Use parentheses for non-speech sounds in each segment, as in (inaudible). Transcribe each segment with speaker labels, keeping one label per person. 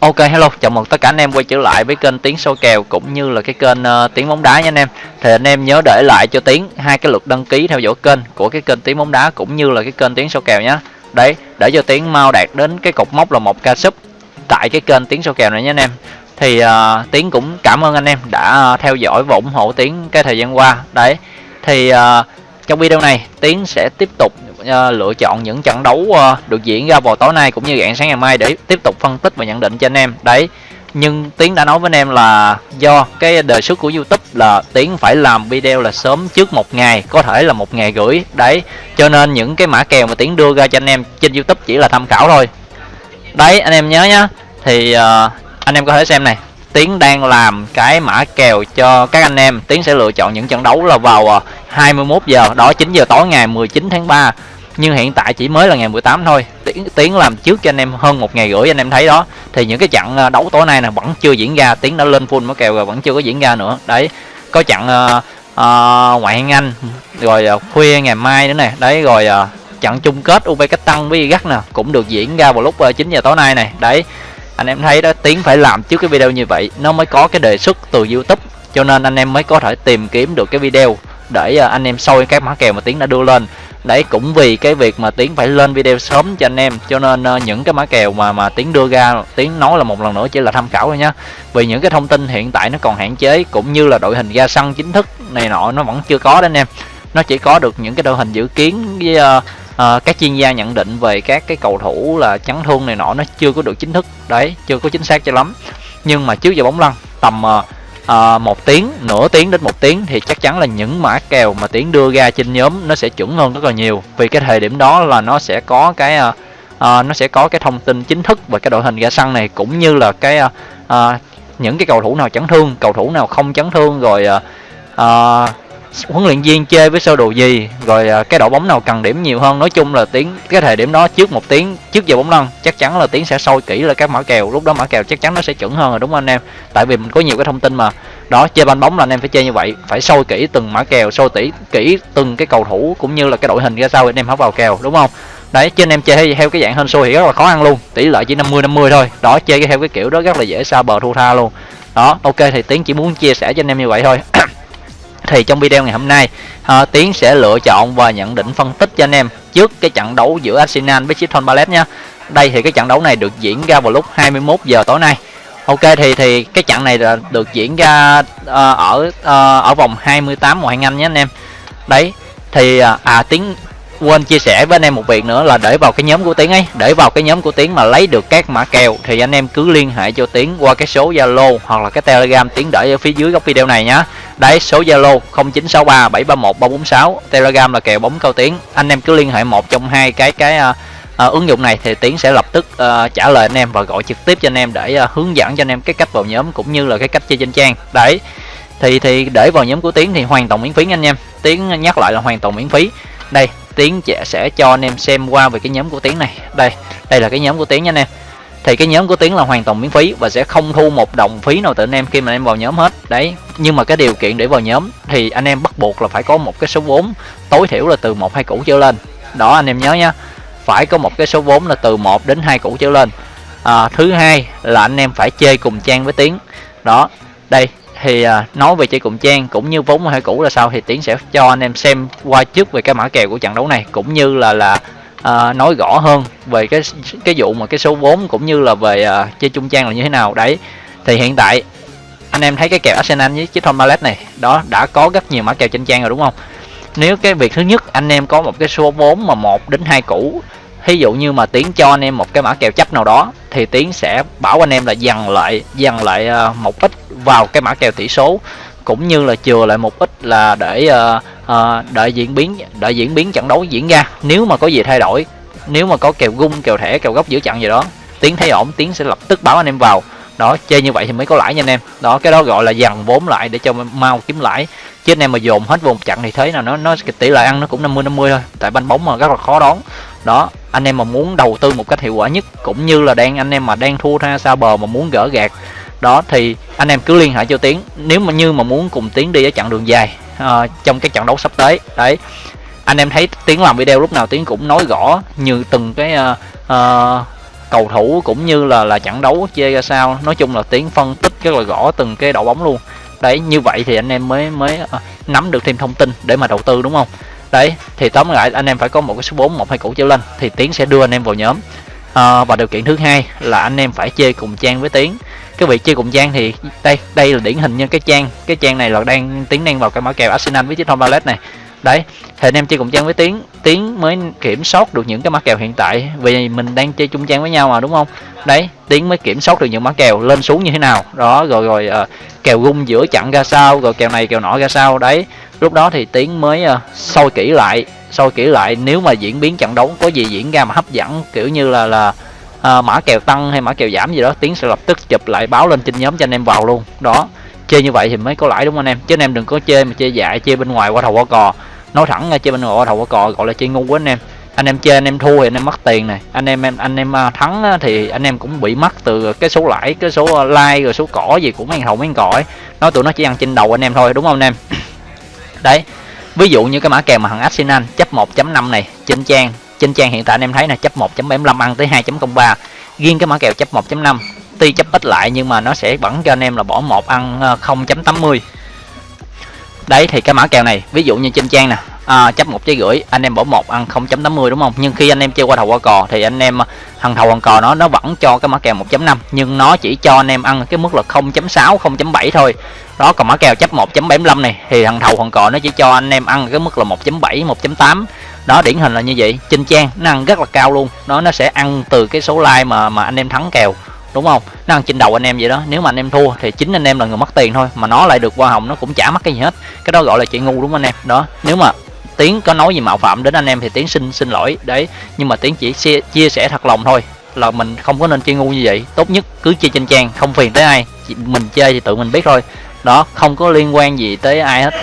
Speaker 1: Ok hello, chào mừng tất cả anh em quay trở lại với kênh tiếng soi kèo cũng như là cái kênh uh, Tiếng bóng đá nha anh em. Thì anh em nhớ để lại cho Tiến hai cái lượt đăng ký theo dõi kênh của cái kênh tiếng bóng đá cũng như là cái kênh tiếng soi kèo nhé. Đấy, để cho Tiến mau đạt đến cái cột mốc là một ca sub tại cái kênh tiếng soi kèo này nhé anh em. Thì ờ, uh, Tiến cũng cảm ơn anh em đã uh, theo dõi và ủng hộ Tiến cái thời gian qua. Đấy. Thì uh, trong video này Tiến sẽ tiếp tục uh, lựa chọn những trận đấu uh, được diễn ra vào tối nay cũng như rạng sáng ngày mai để tiếp tục phân tích và nhận định cho anh em. Đấy nhưng Tiến đã nói với anh em là do cái đề xuất của YouTube là Tiến phải làm video là sớm trước một ngày có thể là một ngày gửi đấy cho nên những cái mã kèo mà Tiến đưa ra cho anh em trên YouTube chỉ là tham khảo thôi. Đấy anh em nhớ nhá thì uh, anh em có thể xem này. Tiến đang làm cái mã kèo cho các anh em. Tiến sẽ lựa chọn những trận đấu là vào 21 giờ đó 9 giờ tối ngày 19 tháng 3 nhưng hiện tại chỉ mới là ngày 18 thôi. Tiến tiến làm trước cho anh em hơn một ngày rưỡi anh em thấy đó. Thì những cái trận ờ, đấu tối nay là vẫn chưa diễn ra. Tiến đã lên full mới kèo rồi vẫn chưa có diễn ra nữa. Đấy có trận uh, uh, ngoại hạng anh rồi uh, khuya ngày mai nữa nè. Đấy rồi uh, trận chung kết UB Cách Tăng với Gắt nè cũng được diễn ra vào lúc uh, 9 giờ tối nay này. Đấy anh em thấy đó tiến phải làm trước cái video như vậy nó mới có cái đề xuất từ youtube. Cho nên anh em mới có thể tìm kiếm được cái video để ờ, anh em soi các mã kèo mà tiến đã đưa lên. Đấy cũng vì cái việc mà tiến phải lên video sớm cho anh em cho nên ờ, những cái mã kèo mà mà tiến đưa ra tiến nói là một lần nữa chỉ là tham khảo thôi nhá. Vì những cái thông tin hiện tại nó còn hạn chế cũng như là đội hình ra sân chính thức này nọ nó vẫn chưa có đó anh em. Nó chỉ có được những cái đội hình dự kiến với uh, uh, các chuyên gia nhận định về các cái cầu thủ là chấn thương này nọ nó chưa có được chính thức. Đấy chưa có chính xác cho lắm. Nhưng mà trước giờ bóng lăn tầm uh, uh, một tiếng nửa tiếng đến một tiếng thì chắc chắn là những mã kèo mà tiến đưa ra trên nhóm nó sẽ chuẩn hơn rất là nhiều. Vì cái thời điểm đó là nó sẽ có cái uh, uh, nó sẽ có cái thông tin chính thức về cái đội hình ra sân này cũng như là cái uh, uh, những cái cầu thủ nào chấn thương cầu thủ nào không chấn thương rồi uh, uh, huấn luyện viên chơi với sơ đồ gì? Rồi à, cái đội bóng nào cần điểm nhiều hơn? Nói chung là tiếng cái thời điểm đó trước một tiếng trước giờ bóng lăn chắc chắn là tiếng sẽ sôi kỹ là các mã kèo. Lúc đó mã kèo chắc chắn nó sẽ chuẩn hơn rồi đúng không anh em? Tại vì mình có nhiều cái thông tin mà. Đó chơi banh bóng là anh em phải chơi như vậy. Phải sôi kỹ từng mã kèo sôi tỉ kỹ từng cái cầu thủ cũng như là cái đội hình ra sao anh em hấp vào kèo đúng không? Đấy trên anh em chơi theo cái dạng hên xui thì rất là khó ăn luôn. Tỷ lệ chỉ 50 50 thôi. Đó chơi theo cái kiểu đó rất là dễ xa bờ thu tha luôn. Đó ok thì tiến chỉ muốn chia sẻ cho anh em như vậy thôi thì trong video ngày hôm nay uh, Tiến sẽ lựa chọn và nhận định phân tích cho anh em trước cái trận đấu giữa Arsenal với Crystal Palace nha. Đây thì cái trận đấu này được diễn ra vào lúc 21 giờ tối nay. Ok thì thì cái trận này là được diễn ra uh, ở uh, ở vòng 28 ngoại hạng Anh nhé anh em. Đấy thì à Tiến quên chia sẻ với anh em một việc nữa là để vào cái nhóm của tiến ấy. Để vào cái nhóm của tiến mà lấy được các mã kèo thì anh em cứ liên hệ cho tiến qua cái số zalo hoặc là cái telegram tiến để ở phía dưới góc video này nhá. Đấy số zalo 0963 731 346 telegram là kèo bóng cao tiến. Anh em cứ liên hệ một trong hai cái cái uh, uh, ứng dụng này thì tiến sẽ lập tức uh, trả lời anh em và gọi trực tiếp cho anh em để uh, hướng dẫn cho anh em cái cách vào nhóm cũng như là cái cách chơi trên trang. Đấy thì thì để vào nhóm của tiến thì hoàn toàn miễn phí anh em. Tiến nhắc lại là hoàn toàn miễn phí. Đây tiến sẽ cho anh em xem qua về cái nhóm của tiến này. Đây đây là cái nhóm của tiến nha anh em. Thì cái nhóm của tiến là hoàn toàn miễn phí và sẽ không thu một đồng phí nào từ anh em khi mà anh em vào nhóm hết. Đấy nhưng mà cái điều kiện để vào nhóm thì anh em bắt buộc là phải có một cái số vốn tối thiểu là từ một hai củ trở lên. Đó anh em nhớ nha phải có một cái số vốn là từ 1 đến hai củ trở lên. À, thứ hai là anh em phải chơi cùng trang với tiến. Đó đây thì à, nói về chơi cùng trang cũng như vốn hai cũ là sao thì tiến sẽ cho anh em xem qua trước về cái mã kèo của trận đấu này cũng như là là à, nói rõ hơn về cái cái vụ mà cái số vốn cũng như là về à, chơi chung trang là như thế nào. Đấy thì hiện tại anh em thấy cái kèo Arsenal với chiếc Tom Ballet này đó đã có rất nhiều mã kèo trên trang rồi đúng không? Nếu cái việc thứ nhất anh em có một cái số vốn mà một đến hai củ Thí dụ như mà tiến cho anh em một cái mã kèo chấp nào đó thì tiến sẽ bảo anh em là dằn lại dằn lại ờ, một ít vào cái mã kèo tỷ số cũng như là chừa lại một ít là để uh, uh, đợi diễn biến đợi diễn biến trận đấu diễn ra. Nếu mà có gì thay đổi nếu mà có kèo gung kèo thẻ kèo góc giữa trận gì đó tiến thấy ổn tiến sẽ lập tức báo anh em vào. Đó chơi như vậy thì mới có lãi nha anh em. Đó cái đó gọi là dằn vốn lại để cho mau kiếm lãi. Chứ anh em mà dồn hết vùng chặn thì thấy là nó nó tỷ lệ ăn nó cũng 50 50 thôi. Tại banh bóng mà rất là khó đón đó anh em mà muốn đầu tư một cách hiệu quả nhất cũng như là đang anh em mà đang thua ra xa bờ mà muốn gỡ gạt đó thì anh em cứ liên hệ cho tiến. Nếu mà như mà muốn cùng tiến đi ở chặng đường dài uh, trong cái trận đấu sắp tới đấy. Anh em thấy tiến làm video lúc nào tiến cũng nói rõ như từng cái uh, uh, cầu thủ cũng như là là trận đấu chơi ra sao. Nói chung là tiến phân tích rất là rõ từng cái đội bóng luôn. Đấy như vậy thì anh em mới mới uh, nắm được thêm thông tin để mà đầu tư đúng không? Đấy thì tóm lại anh em phải có một cái số 4 một hai củ trở lên thì tiến sẽ đưa anh em vào nhóm. À, và điều kiện thứ hai là anh em phải chơi cùng trang với tiến. Cái vị chơi cùng trang thì đây đây là điển hình như cái trang cái trang này là đang tiến đang vào cái mã kèo arsenal với chiếc thon ballet này. Đấy thì anh em chơi cùng trang với tiến tiến mới kiểm soát được những cái mã kèo hiện tại vì mình đang chơi chung trang với nhau mà đúng không? Đấy tiến mới kiểm soát được những mã kèo lên xuống như thế nào. Đó rồi rồi uh, kèo gung giữa chặn ra sao rồi kèo này kèo nọ ra sao đấy lúc đó thì tiến mới uh, soi kỹ lại soi kỹ lại nếu mà diễn biến trận đấu có gì diễn ra mà hấp dẫn kiểu như là là uh, mã kèo tăng hay mã kèo giảm gì đó tiến sẽ lập tức chụp lại báo lên trên nhóm cho anh em vào luôn. Đó chơi như vậy thì mới có lãi đúng không anh em? Chứ anh em đừng có chơi mà chơi dại chơi bên ngoài qua thầu qua cò. Nói thẳng ra chơi bên ngoài qua thầu qua cò gọi là chơi ngu quá anh em. Anh em chơi anh em thua thì anh em mất tiền này. Anh em em anh em ờ, thắng thì anh em cũng bị mất từ cái số lãi cái số like rồi số cỏ gì cũng mấy thầu mấy cỏ ấy. Nói tụi nó chỉ ăn trên đầu anh em thôi đúng không anh em? Đấy, ví dụ như cái mã kèo mà thằng Arsenal chấp 1.5 này, trên trang trên trang hiện tại anh em thấy là chấp 1.75 ăn tới 2.03 riêng cái mã kèo chấp 1.5 tuy chấp ít lại nhưng mà nó sẽ vẫn cho anh em là bỏ một ăn ờ, 0.80 đấy, thì cái mã kèo này, ví dụ như trên trang nè à, chấp một trái rưỡi anh em bỏ một ăn 0.80 đúng không? Nhưng khi anh em chơi qua đầu qua cò thì anh em à, thằng thầu hoàng cò nó nó vẫn cho cái mã kèo 1.5 nhưng nó chỉ cho anh em ăn cái mức là 0.6 0.7 thôi. Đó còn mã kèo chấp 1.75 này thì thằng thầu hoàng cò nó chỉ cho anh em ăn cái mức là 1.7 1.8 đó điển hình là như vậy. Trên trang nó ăn rất là cao luôn. Nó nó sẽ ăn từ cái số like mà mà anh em thắng kèo đúng không? Nó ăn trên đầu anh em vậy đó. Nếu mà anh em thua thì chính anh em là người mất tiền thôi. Mà nó lại được hoa hồng nó cũng chả mất cái gì hết. Cái đó gọi là chuyện ngu đúng không anh em? Đó nếu mà tiến có nói gì mạo phạm đến anh em thì tiến xin xin lỗi đấy. Nhưng mà tiến chỉ chia, chia sẻ thật lòng thôi là mình không có nên chơi ngu như vậy. Tốt nhất cứ chơi trên trang không phiền tới ai. Mình chơi thì tự mình biết thôi. Đó không có liên quan gì tới ai hết.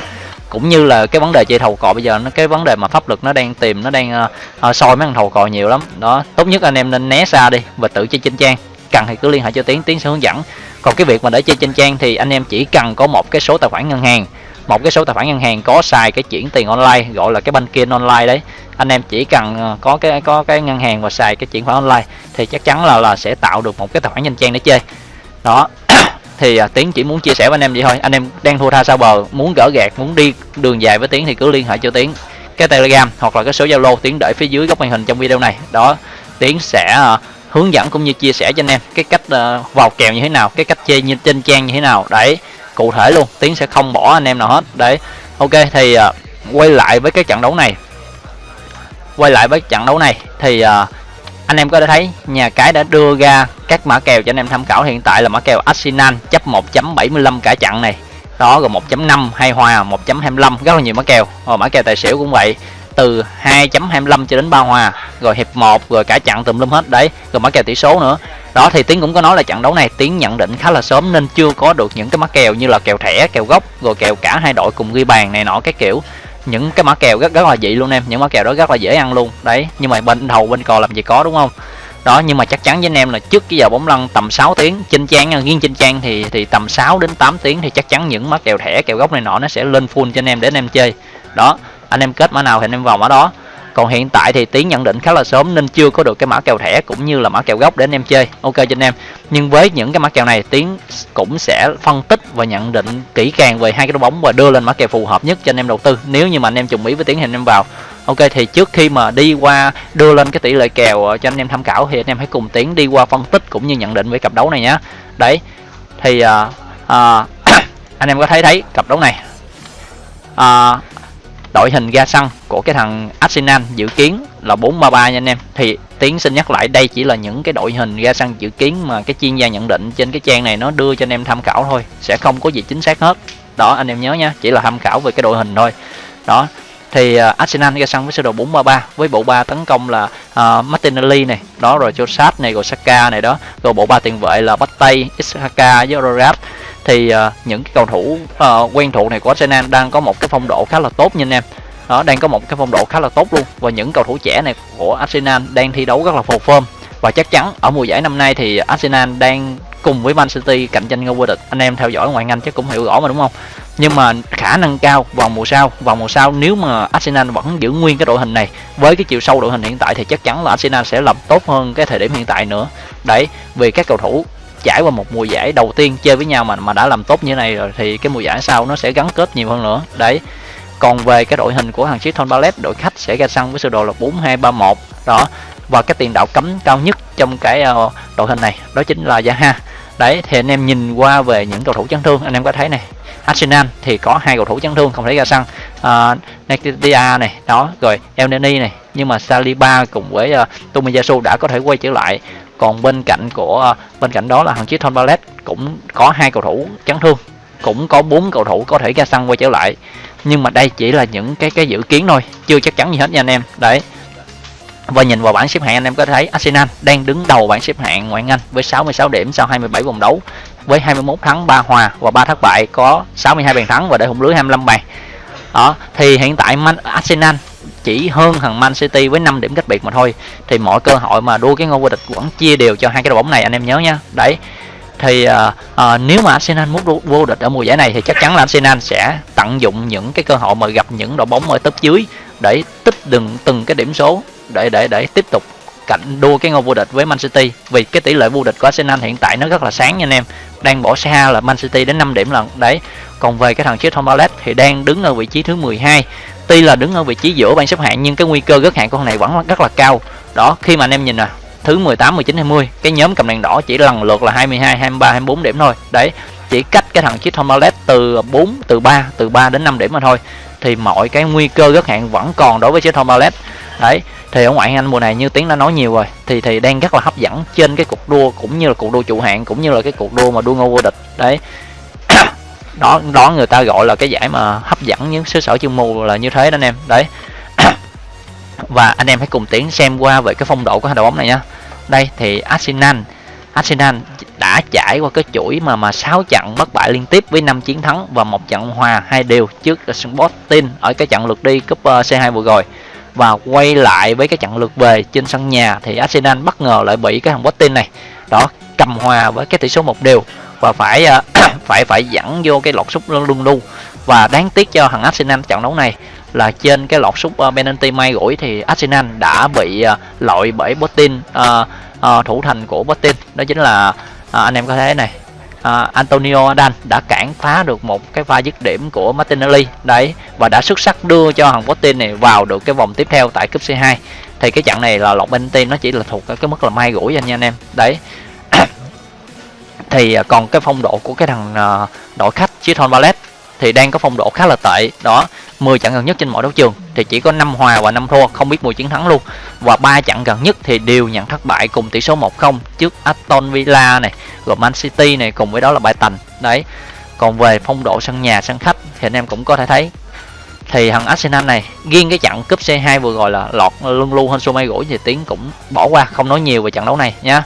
Speaker 1: Cũng như là cái vấn đề chơi thầu cò bây giờ nó cái vấn đề mà pháp luật nó đang tìm nó đang uh, uh, soi mấy thằng thầu cò nhiều lắm. Đó tốt nhất anh em nên né xa đi và tự chơi trên trang cần thì cứ liên hệ cho tiến tiến sẽ hướng dẫn. Còn cái việc mà để chơi trên trang thì anh em chỉ cần có một cái số tài khoản ngân hàng một cái số tài khoản ngân hàng có xài cái chuyển tiền online gọi là cái banking online đấy. Anh em chỉ cần ờ, có cái có cái ngân hàng và xài cái chuyển khoản online thì chắc chắn là là sẽ tạo được một cái tài khoản nhanh trang để chơi. Đó (coughs) thì à, tiến chỉ muốn chia sẻ với anh em vậy thôi. Anh em đang thua tha sao bờ muốn gỡ gạt muốn đi đường dài với tiến thì cứ liên hệ cho tiến. Cái telegram hoặc là cái số zalo tiến để phía dưới góc màn hình trong video này. Đó tiến sẽ à, hướng dẫn cũng như chia sẻ cho anh em cái cách à, vào kèo như thế nào cái cách chơi như trên trang như thế nào. Đấy cụ thể luôn tiến sẽ không bỏ anh em nào hết. Đấy ok thì uh, quay lại với cái trận đấu này. Quay lại với trận đấu này thì uh, anh em có thể thấy nhà cái đã đưa ra các mã kèo cho anh em tham khảo. Hiện tại là mã kèo Arsenal chấp 1.75 cả trận này. Đó rồi 1.5 hay hòa 1.25 rất là nhiều mã kèo. Rồi mã kèo tài xỉu cũng vậy từ 2.25 cho đến 3 hòa, rồi hiệp 1 rồi cả chặn tùm lum hết, đấy, rồi mã kèo tỷ số nữa. Đó, thì tiến cũng có nói là trận đấu này tiến nhận định khá là sớm nên chưa có được những cái mã kèo như là kèo thẻ, kèo gốc, rồi kèo cả hai đội cùng ghi bàn này nọ, cái kiểu. Những cái mã kèo rất rất là dị luôn em, những mã kèo đó rất là dễ ăn luôn, đấy. Nhưng mà bên đầu bên cò làm gì có, đúng không? Đó, nhưng mà chắc chắn với anh em là trước cái giờ bóng lăn tầm 6 tiếng, trên trang à, riêng trên trang thì thì tầm 6 đến 8 tiếng thì chắc chắn những mã kèo thẻ, kèo gốc này nọ nó sẽ lên full cho anh em để anh em chơi. Đó anh em kết mã nào thì anh em vào mã đó. Còn hiện tại thì tiến nhận định khá là sớm nên chưa có được cái mã kèo thẻ cũng như là mã kèo gốc để anh em chơi. Ok cho anh em. Nhưng với những cái mã kèo này tiến cũng sẽ phân tích và nhận định kỹ càng về hai cái đội bóng và đưa lên mã kèo phù hợp nhất cho anh em đầu tư. Nếu như mà anh em trùng ý với tiến thì anh em vào. Ok thì trước khi mà đi qua đưa lên cái tỷ lệ kèo ờ, cho anh em tham khảo thì anh em hãy cùng tiến đi qua phân tích cũng như nhận định về cặp đấu này nhé đấy. Thì uh, (coughs) uh, anh em có thấy thấy cặp đấu này. Uh, đội hình ra sân của cái thằng Arsenal dự kiến là 4-3-3 nha anh em. Thì tiến xin nhắc lại đây chỉ là những cái đội hình ra sân dự kiến mà cái chuyên gia nhận định trên cái trang này nó đưa cho anh em tham khảo thôi sẽ không có gì chính xác hết. Đó anh em nhớ nha chỉ là tham khảo về cái đội hình thôi. Đó thì uh, Arsenal ra sân với sơ đồ 4-3-3 với bộ ba tấn công là uh, Martinelli này đó rồi Josat này rồi Saka này đó rồi bộ ba tiền vệ là Battey, Isaka với Rorat thì uh, những cái cầu thủ uh, quen thuộc này của Arsenal đang có một cái phong độ khá là tốt nha anh em. Đó đang có một cái phong độ khá là tốt luôn. Và những cầu thủ trẻ này của Arsenal đang thi đấu rất là phù phơm và chắc chắn ở mùa giải năm nay thì Arsenal đang cùng với Man City cạnh tranh ngôi vô địch. Anh em theo dõi ngoại Anh chắc cũng hiểu rõ mà đúng không? Nhưng mà khả năng cao vào mùa sau. Vào mùa sau nếu mà Arsenal vẫn giữ nguyên cái đội hình này với cái chiều sâu đội hình hiện tại thì chắc chắn là Arsenal sẽ làm tốt hơn cái thời điểm hiện tại nữa. Đấy vì các cầu thủ trải qua một mùa giải đầu tiên chơi với nhau mà mà đã làm tốt như thế này rồi thì cái mùa giải sau nó sẽ gắn kết nhiều hơn nữa. Đấy. Còn về cái đội hình của hàng Crystal Palace đội khách sẽ ra sân với sơ đồ là 4231 đó. Và cái tiền đạo cấm cao nhất trong cái ờ, đội hình này đó chính là Zaha đấy thì anh em nhìn qua về những cầu thủ chấn thương anh em có thấy này Arsenal thì có hai cầu thủ chấn thương không thể ra sân. Ờ, uh, Neketia này đó rồi El Neni này nhưng mà Saliba cùng với uh, Tomiyasu đã có thể quay trở lại còn bên cạnh của ờ, bên cạnh đó là thằng Chiton Ballet cũng có hai cầu thủ chấn thương, cũng có bốn cầu thủ có thể ra sân quay trở lại. Nhưng mà đây chỉ là những cái cái dự kiến thôi, chưa chắc chắn gì hết nha anh em. Đấy. Và nhìn vào bảng xếp hạng, anh em có thấy Arsenal đang đứng đầu bảng xếp hạng ngoại Anh với 66 điểm sau 27 vòng đấu, với 21 thắng 3 hòa và 3 thất bại, có 62 bàn thắng và để hùng lưới 25 bàn. Đó, thì hiện tại Man Arsenal chỉ hơn thằng Man City với 5 điểm cách biệt mà thôi. Thì mọi cơ hội mà đua cái ngôi vô địch vẫn chia đều cho hai cái đội bóng này anh em nhớ nha. Đấy thì uh, uh, nếu mà Arsenal muốn vô địch ở mùa giải này thì chắc chắn là Arsenal sẽ tận dụng những cái cơ hội mà gặp những đội bóng ở tấp dưới để tích đừng từng cái điểm số để để để tiếp tục cạnh đua cái ngôi vô địch với Man City. Vì cái tỷ lệ vô địch của Arsenal hiện tại nó rất là sáng nha anh em. Đang bỏ xa là Man City đến 5 điểm lần đấy còn về cái thằng Crystal Palace thì đang đứng ở vị trí thứ 12 tuy là đứng ở vị trí giữa bảng xếp hạng, nhưng cái nguy cơ gớt hạng của thằng này vẫn rất là cao. Đó, khi mà anh em nhìn nè, thứ 18 19 20 cái nhóm cầm đèn đỏ chỉ lần lượt là 22 23 24 điểm thôi. Đấy, chỉ cách cái thằng chiếc Thomas từ 4 từ 3 từ 3 đến 5 điểm mà thôi. Thì mọi cái nguy cơ gớt hạng vẫn còn đối với chiếc Thomas đấy, thì ở ngoại Anh mùa này như tiếng đã nói nhiều rồi, thì thì đang rất là hấp dẫn trên cái cuộc đua, cũng như là cuộc đua trụ hạng, cũng như là cái cuộc đua mà đua ngôi vô địch. Đấy đó đó người ta gọi là cái giải mà hấp dẫn những xứ sở chương mù là như thế đó anh em. Đấy. (coughs) Và anh em hãy cùng tiến xem qua về cái phong độ của hai đội bóng này nhá đây thì Arsenal. Arsenal đã trải qua cái chuỗi mà mà 6 trận bất bại liên tiếp với 5 chiến thắng và một trận hòa hai đều trước Sporting ở cái trận lượt đi cúp ờ, C2 vừa rồi. Và quay lại với cái trận lượt về trên sân nhà thì Arsenal bất ngờ lại bị cái thằng Sporting này đó cầm hòa với cái tỷ số một đều. Và phải uh, phải phải dẫn vô cái lọt sút luôn luôn và đáng tiếc cho thằng Arsenal trận đấu này là trên cái lọt sút uh, ờ, penalty may gửi thì Arsenal đã bị ờ, uh, loại bởi Botin uh, ờ, uh, thủ thành của Botin đó chính là uh, anh em có thấy này uh, Antonio Adan đã cản phá được một cái pha dứt điểm của Martinelli. Đấy và đã xuất sắc đưa cho thằng Botin này vào được cái vòng tiếp theo tại cúp C2 thì cái trận này là lọt penalty nó chỉ là thuộc cái mức là may rủi anh nha anh em. Đấy thì à, còn cái phong độ của cái thằng à, đội khách Chiton Ballet thì đang có phong độ khá là tệ. Đó 10 trận gần nhất trên mọi đấu trường thì chỉ có 5 hòa và 5 thua, không biết mùi chiến thắng luôn. Và ba trận gần nhất thì đều nhận thất bại cùng tỷ số 1-0 trước Aston Villa này, rồi Man City này, cùng với đó là bài tành. Đấy, còn về phong độ sân nhà, sân khách thì anh em cũng có thể thấy. Thì thằng Arsenal này, riêng cái trận cúp C2 vừa rồi là lọt lưng lu hơn số may gũi thì tiến cũng bỏ qua, không nói nhiều về trận đấu này nhá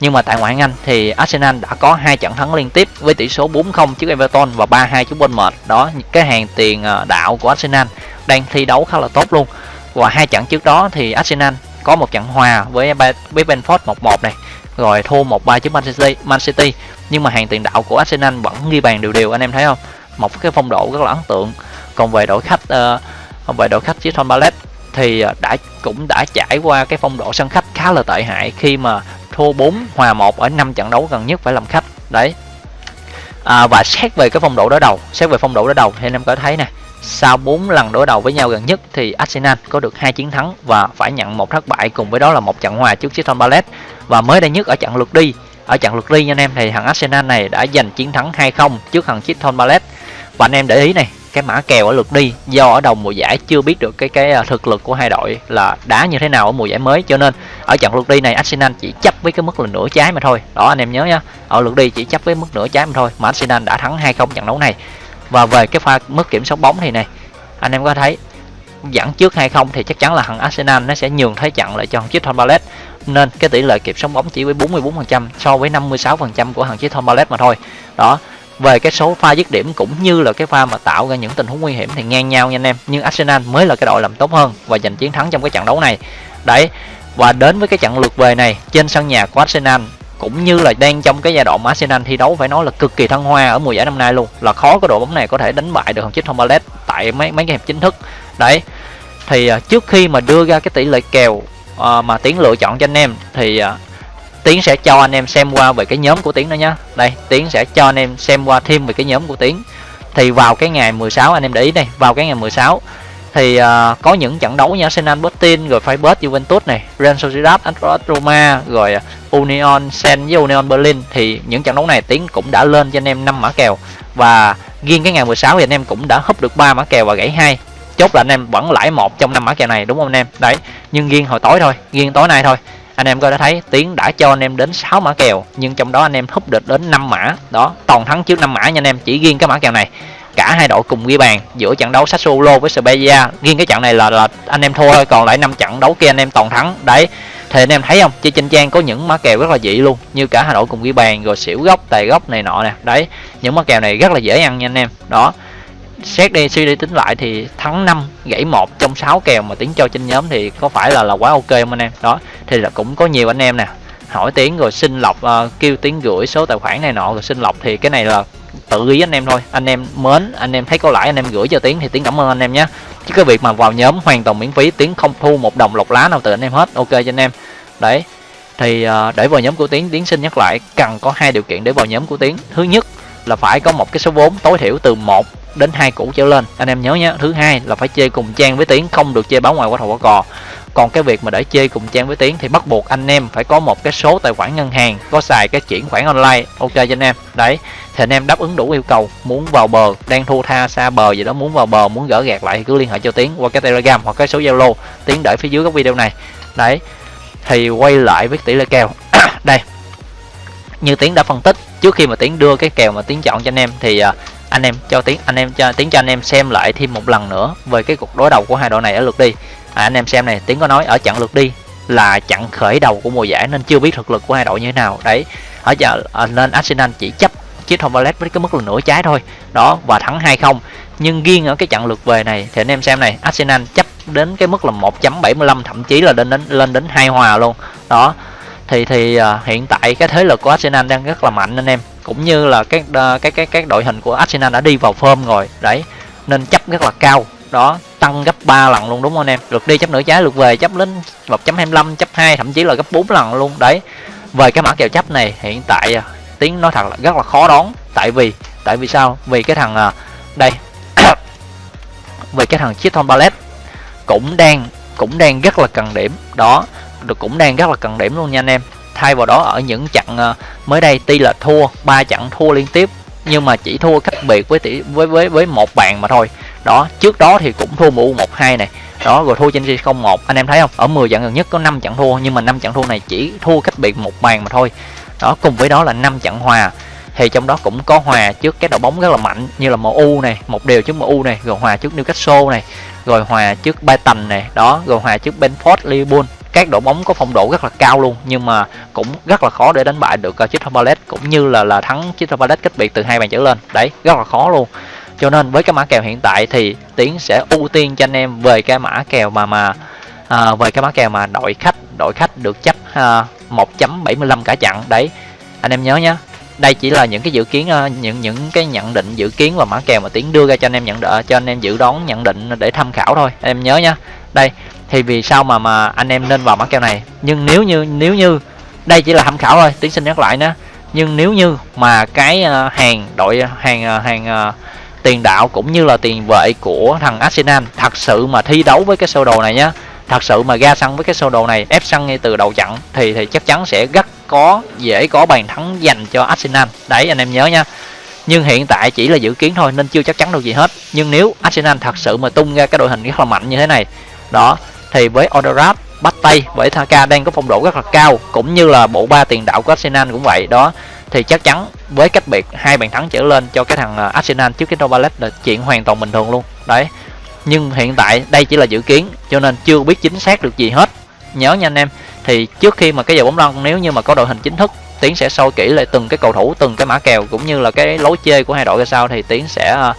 Speaker 1: nhưng mà tại ngoại hạng Anh thì Arsenal đã có hai trận thắng liên tiếp với tỷ số 4-0 trước Everton và 3-2 trước Bournemouth. Đó, cái hàng tiền ờ, đạo của Arsenal đang thi đấu khá là tốt luôn. Và hai trận trước đó thì Arsenal có một trận hòa với với Brentford 1-1 này, rồi thua 1-3 trước Man City, Man City. Nhưng mà hàng tiền đạo của Arsenal vẫn ghi bàn đều đều anh em thấy không? Một cái phong độ rất là ấn tượng. Còn về đội khách uh, về đội khách Crystal Palace thì ờ, đã cũng đã trải qua cái phong độ sân khách khá là tệ hại khi mà thua 4 hòa 1 ở 5 trận đấu gần nhất phải làm khách. Đấy. À, và xét về cái phong độ đối đầu xét về phong độ đối đầu thì anh em có thấy nè sau 4 lần đối đầu với nhau gần nhất thì Arsenal có được hai chiến thắng và phải nhận một thất bại cùng với đó là một trận hòa trước Crystal Palace. Và mới đây nhất ở trận lượt đi ở trận lượt đi nha anh em thì thằng Arsenal này đã giành chiến thắng 2-0 trước thằng Crystal Palace. Và anh em để ý này cái mã kèo ở lượt đi, do ở đầu mùa giải chưa biết được cái cái à, thực lực của hai đội là đá như thế nào ở mùa giải mới. Cho nên ở trận lượt đi này, Arsenal chỉ chấp với cái mức là nửa trái mà thôi. Đó, anh em nhớ nhá. Ở lượt đi chỉ chấp với mức nửa trái mà thôi, mà Arsenal đã thắng 2-0 trận đấu này. Và về cái pha mức kiểm soát bóng thì này, anh em có thấy dẫn trước 2-0 thì chắc chắn là thằng Arsenal nó sẽ nhường thế trận lại cho thằng Crystal Palace. Nên cái tỷ lệ kiểm soát bóng chỉ với 44% so với 56% của thằng Crystal Palace mà thôi. Đó về cái số pha dứt điểm cũng như là cái pha mà tạo ra những tình huống nguy hiểm thì ngang nhau nha anh em. Nhưng Arsenal mới là cái đội làm tốt hơn và giành chiến thắng trong cái trận đấu này. Đấy, và đến với cái trận lượt về này, trên sân nhà của Arsenal cũng như là đang trong cái giai đoạn mà Arsenal thi đấu phải nói là cực kỳ thăng hoa ở mùa giải năm nay luôn. Là khó có đội bóng này có thể đánh bại được thằng Crystal Palace tại mấy mấy cái hiệp chính thức. Đấy, thì à, trước khi mà đưa ra cái tỷ lệ kèo à, mà tiến lựa chọn cho anh em thì à, tiến sẽ cho anh em xem qua về cái nhóm của tiến đó nhá. Đây tiến sẽ cho anh em xem qua thêm về cái nhóm của tiến. Thì vào cái ngày 16 anh em để ý đây vào cái ngày 16 thì uh, có những trận đấu như Arsenal Botin rồi Freiburg Juventus này Real Sociedad Atletico Roma rồi à, Union Saint với Union Berlin. Thì những trận đấu này tiến cũng đã lên cho anh em 5 mã kèo. Và riêng cái ngày 16 thì anh em cũng đã húp được 3 mã kèo và gãy hai. Chốt là anh em vẫn lãi một trong năm mã kèo này đúng không anh em? Đấy nhưng riêng hồi tối thôi riêng tối nay thôi anh em có đã thấy tiến đã cho anh em đến 6 mã kèo, nhưng trong đó anh em húp được đến 5 mã. Đó, toàn thắng trước 5 mã nha anh em, chỉ riêng cái mã kèo này. Cả hai đội cùng ghi bàn giữa trận đấu Sassuolo với Spezia. Riêng cái trận này là là anh em thua thôi còn lại năm trận đấu kia anh em toàn thắng. Đấy, thì anh em thấy không? Chơi trên trang có những mã kèo rất là dị luôn, như cả hai đội cùng ghi bàn, rồi xỉu góc tài góc này nọ nè. Đấy, những mã kèo này rất là dễ ăn nha anh em. Đó xét đi suy đi tính lại thì thắng 5 gãy một trong 6 kèo mà tiến cho trên nhóm thì có phải là là quá ok không anh em? Đó thì là cũng có nhiều anh em nè. Hỏi tiếng rồi xin lọc uh, kêu tiếng gửi số tài khoản này nọ rồi xin lọc thì cái này là tự ý anh em thôi. Anh em mến anh em thấy có lãi anh em gửi cho tiếng thì tiếng cảm ơn anh em nhé. Chứ cái việc mà vào nhóm hoàn toàn miễn phí tiếng không thu một đồng lọc lá nào từ anh em hết ok cho anh em. Đấy thì uh, để vào nhóm của tiến tiến xin nhắc lại cần có hai điều kiện để vào nhóm của tiến. Thứ nhất là phải có một cái số vốn tối thiểu từ 1 đến hai củ trở lên. Anh em nhớ nhé thứ hai là phải chơi cùng trang với tiến, không được chơi báo ngoài qua thầu quả cò. Còn cái việc mà để chơi cùng trang với tiến thì bắt buộc anh em phải có một cái số tài khoản ngân hàng, có xài cái chuyển khoản online. Ok cho anh em. Đấy, thì anh em đáp ứng đủ yêu cầu. Muốn vào bờ, đang thua tha xa bờ gì đó, muốn vào bờ, muốn gỡ gạt lại thì cứ liên hệ cho tiến qua cái telegram hoặc cái số zalo. Tiến để phía dưới các video này. Đấy, thì quay lại với tỷ lệ kèo. (coughs) Đây, như tiến đã phân tích, trước khi mà tiến đưa cái kèo mà tiến chọn cho anh em thì à, anh em cho tiếng anh em cho tiếng cho anh em xem lại thêm một lần nữa về cái cuộc đối đầu của hai đội này ở lượt đi. À, anh em xem này tiếng có nói ở trận lượt đi là trận khởi đầu của mùa giải nên chưa biết thực lực của hai đội như thế nào. Đấy ở giờ à, nên Arsenal chỉ chấp chiếc Tom với cái mức là nửa trái thôi. Đó và thắng 2-0 nhưng riêng ở cái trận lượt về này thì anh em xem này Arsenal chấp đến cái mức là 1.75 thậm chí là lên đến lên đến hai hòa luôn. Đó thì thì uh, hiện tại cái thế lực của Arsenal đang rất là mạnh anh em cũng như là các cái cái các đội hình của Arsenal đã đi vào form rồi, đấy. Nên chấp rất là cao. Đó, tăng gấp 3 lần luôn, đúng không anh em? Lượt đi chấp nửa trái, lượt về chấp lên 1.25 chấp 2 thậm chí là gấp 4 lần luôn, đấy. Về cái mã kèo chấp này, hiện tại à, tiếng nói thật là rất là khó đón tại vì tại vì sao? Vì cái thằng à, đây (coughs) về cái thằng Chiton Ballet cũng đang cũng đang rất là cần điểm. Đó, được, cũng đang rất là cần điểm luôn nha anh em thay vào đó ở những trận ờ, mới đây tuy là thua ba trận thua liên tiếp, nhưng mà chỉ thua cách biệt với tỷ, với với với một bàn mà thôi. Đó, trước đó thì cũng thua mu một hai này. Đó, rồi thua trên không một. Anh em thấy không? Ở 10 trận gần nhất có 5 trận thua, nhưng mà năm trận thua này chỉ thua cách biệt một bàn mà thôi. Đó, cùng với đó là năm trận hòa. Thì trong đó cũng có hòa trước cái đội bóng rất là mạnh, như là MU này, một điều trước MU này, rồi hòa trước Newcastle này, rồi hòa trước Brighton này. Đó, rồi hòa trước Benford Liverpool các đội bóng có phong độ rất là cao luôn nhưng mà cũng rất là khó để đánh bại được uh, Crystal Palace cũng như là là thắng Crystal Palace cách biệt từ hai bàn trở lên. Đấy rất là khó luôn. Cho nên với cái mã kèo hiện tại thì tiến sẽ ưu tiên cho anh em về cái mã kèo mà mà à, về cái mã kèo mà đội khách đội khách được chấp à, 1.75 cả chặn đấy anh em nhớ nhé đây chỉ là những cái dự kiến ờ, những những cái nhận định dự kiến và mã kèo mà tiến đưa ra cho anh em nhận đỡ cho anh em dự đoán nhận định để tham khảo thôi. Anh em nhớ nhá. Đây thì vì sao mà mà anh em nên vào mã kèo này? Nhưng nếu như nếu như, đây chỉ là tham khảo thôi tiến xin nhắc lại nữa nhưng nếu như mà cái à, hàng đội à, hàng à, hàng tiền đạo cũng như là tiền vệ của thằng Arsenal thật sự mà thi đấu với cái sơ đồ này nhá, thật sự mà ra sân với cái sơ đồ này, ép sân ngay từ đầu trận thì thì chắc chắn sẽ rất có, dễ có bàn thắng dành cho Arsenal. Đấy, anh em nhớ nha nhưng hiện tại chỉ là dự kiến thôi, nên chưa chắc chắn đâu gì hết. Nhưng nếu Arsenal thật sự mà tung ra cái đội hình rất là mạnh như thế này, đó thì với Odorat bắt tay với Thaka đang có phong độ rất là cao cũng như là bộ ba tiền đạo của Arsenal cũng vậy. Đó thì chắc chắn với cách biệt hai bàn thắng trở lên cho cái thằng à, Arsenal trước cái Novalet là chuyện hoàn toàn bình thường luôn. Đấy nhưng hiện tại đây chỉ là dự kiến cho nên chưa biết chính xác được gì hết. Nhớ nha anh em thì trước khi mà cái giờ bóng lăn nếu như mà có đội hình chính thức tiến sẽ soi kỹ lại từng cái cầu thủ từng cái mã kèo cũng như là cái lối chơi của hai đội ra sao thì tiến sẽ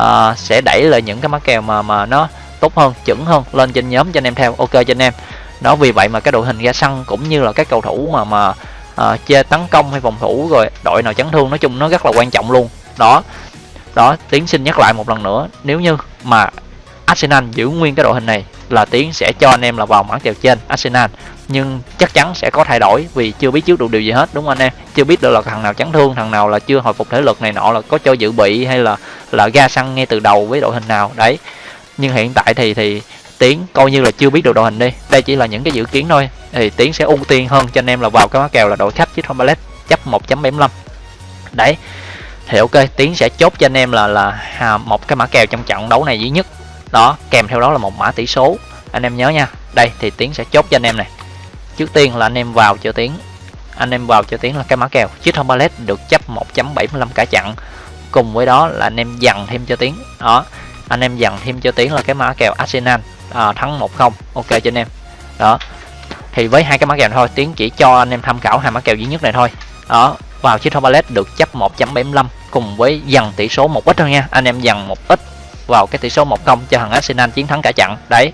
Speaker 1: uh, sẽ đẩy lại những cái mã kèo mà mà nó tốt hơn chuẩn hơn lên trên nhóm cho anh em theo. Ok cho anh em. Đó vì vậy mà cái đội hình ra sân cũng như là các cầu thủ mà mà à, uh, chơi tấn công hay phòng thủ rồi đội nào chấn thương nói chung nó rất là quan trọng luôn. Đó. Đó tiến xin nhắc lại một lần nữa nếu như mà Arsenal giữ nguyên cái đội hình này là tiến sẽ cho anh em là vào mảng kèo trên Arsenal. Nhưng chắc chắn sẽ có thay đổi vì chưa biết trước được điều gì hết đúng không anh em? Chưa biết được là thằng nào chấn thương thằng nào là chưa hồi phục thể lực này nọ là có cho dự bị hay là là ra sân ngay từ đầu với đội hình nào. Đấy nhưng hiện tại thì thì tiến coi như là chưa biết được đội hình đi. Đây chỉ là những cái dự kiến thôi. Thì tiến sẽ ưu tiên hơn cho anh em là vào cái mã kèo là đội khách chứ không ballet chấp 1.75 đấy. Thì ok tiến sẽ chốt cho anh em là là à, một cái mã kèo trong trận đấu này duy nhất. Đó kèm theo đó là một mã tỷ số. Anh em nhớ nha. Đây thì tiến sẽ chốt cho anh em này. Trước tiên là anh em vào cho tiến. Anh em vào cho tiến là cái mã kèo. Chiếc thông ballet được chấp 1.75 cả chặn cùng với đó là anh em dằn thêm cho tiến. Đó anh em dặn thêm cho tiến là cái mã kèo Arsenal. À, thắng 1-0 ok cho anh em. Đó. Thì với hai cái mã kèo thôi tiến chỉ cho anh em tham khảo hai mã kèo duy nhất này thôi. Đó. Vào chiếc thomas được chấp 1.75 cùng với dằn tỷ số một ít thôi nha. Anh em dằn một ít vào cái tỷ số 1-0 cho thằng Arsenal chiến thắng cả trận. Đấy.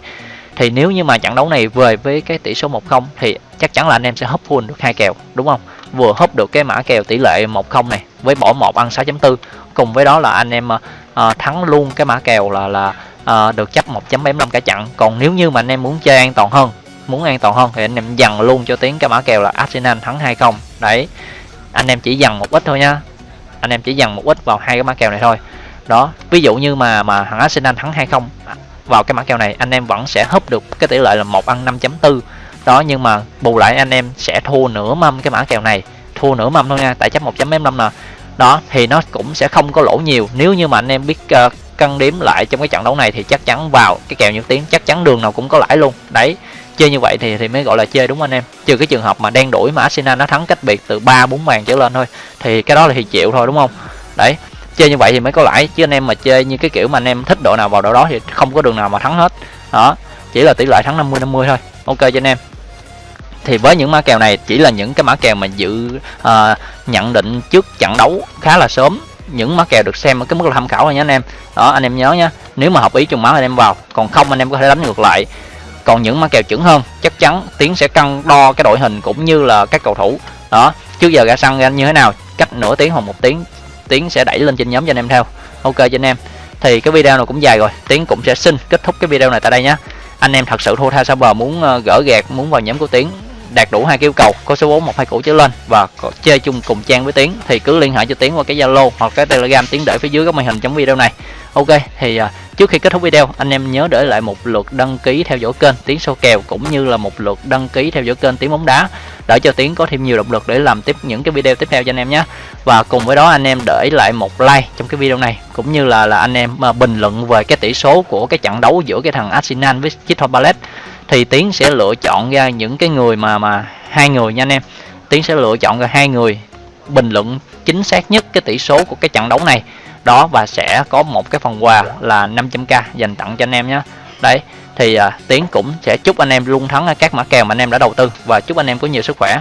Speaker 1: Thì nếu như mà trận đấu này về với cái tỷ số 1-0 thì chắc chắn là anh em sẽ hấp full được hai kèo đúng không? Vừa hấp được cái mã kèo tỷ lệ 1-0 này với bỏ một ăn 6.4 cùng với đó là anh em à, uh, thắng luôn cái mã kèo là là uh, được chấp 1.75 cả chặn còn nếu như mà anh em muốn chơi an toàn hơn muốn an toàn hơn thì anh em dằn luôn cho tiếng cái mã kèo là Arsenal thắng 2-0 đấy anh em chỉ dằn một ít thôi nha anh em chỉ dằn một ít vào hai cái mã kèo này thôi. Đó ví dụ như mà mà thằng Arsenal thắng 2-0 vào cái mã kèo này anh em vẫn sẽ húp được cái tỷ lệ là một ăn 5.4 đó nhưng mà bù lại anh em sẽ thua nửa mâm cái mã kèo này. Thua nửa mâm thôi nha tại chấp 1.5 nè đó thì nó cũng sẽ không có lỗ nhiều. Nếu như mà anh em biết ờ, uh, cân đếm lại trong cái trận đấu này thì chắc chắn vào cái kèo nhật tiếng chắc chắn đường nào cũng có lãi luôn. Đấy chơi như vậy thì thì mới gọi là chơi đúng không anh em. Trừ cái trường hợp mà đen đuổi mà Arsenal nó thắng cách biệt từ ba bốn bàn trở lên thôi thì cái đó là thì chịu thôi đúng không? Đấy chơi như vậy thì mới có lãi. Chứ anh em mà chơi như cái kiểu mà anh em thích đội nào vào đội đó thì không có đường nào mà thắng hết. Đó chỉ là tỷ lệ thắng 50 50 thôi. Ok cho anh em thì với những mã kèo này chỉ là những cái mã kèo mà dự uh, nhận định trước trận đấu khá là sớm. Những mã kèo được xem ở cái mức là tham khảo thôi nhé anh em. Đó anh em nhớ nhé nếu mà hợp ý trùng máu anh em vào còn không anh em có thể đánh ngược lại. Còn những mã kèo chuẩn hơn chắc chắn tiến sẽ cân đo cái đội hình cũng như là các cầu thủ. Đó trước giờ ra sân anh như thế nào cách nửa tiếng hoặc một tiếng tiến sẽ đẩy lên trên nhóm cho anh em theo. Ok cho anh em. Thì cái video này cũng dài rồi tiến cũng sẽ xin kết thúc cái video này tại đây nhé anh em thật sự thua tha sao bờ muốn ờ, gỡ gạt muốn vào nhóm của tiến đạt đủ hai yêu cầu có số 4 một hai củ trở lên và có chơi chung cùng trang với tiến thì cứ liên hệ cho tiến qua cái zalo hoặc cái telegram tiến để phía dưới góc màn hình trong video này. Ok thì uh, trước khi kết thúc video anh em nhớ để lại một lượt đăng ký theo dõi kênh tiến sâu kèo cũng như là một lượt đăng ký theo dõi kênh tiến bóng đá để cho tiến có thêm nhiều động lực để làm tiếp những cái video tiếp theo cho anh em nhé. Và cùng với đó anh em để lại một like trong cái video này cũng như là là anh em uh, bình luận về cái tỷ số của cái trận đấu giữa cái thằng Arsenal với Crystal Palace thì tiến sẽ lựa chọn ra những cái người mà mà hai người nha anh em. Tiến sẽ lựa chọn ra hai người bình luận chính xác nhất cái tỷ số của cái trận đấu này. Đó và sẽ có một cái phần quà là 500k dành tặng cho anh em nhé đấy thì à, tiến cũng sẽ chúc anh em luôn thắng các mã kèo mà anh em đã đầu tư. Và chúc anh em có nhiều sức khỏe.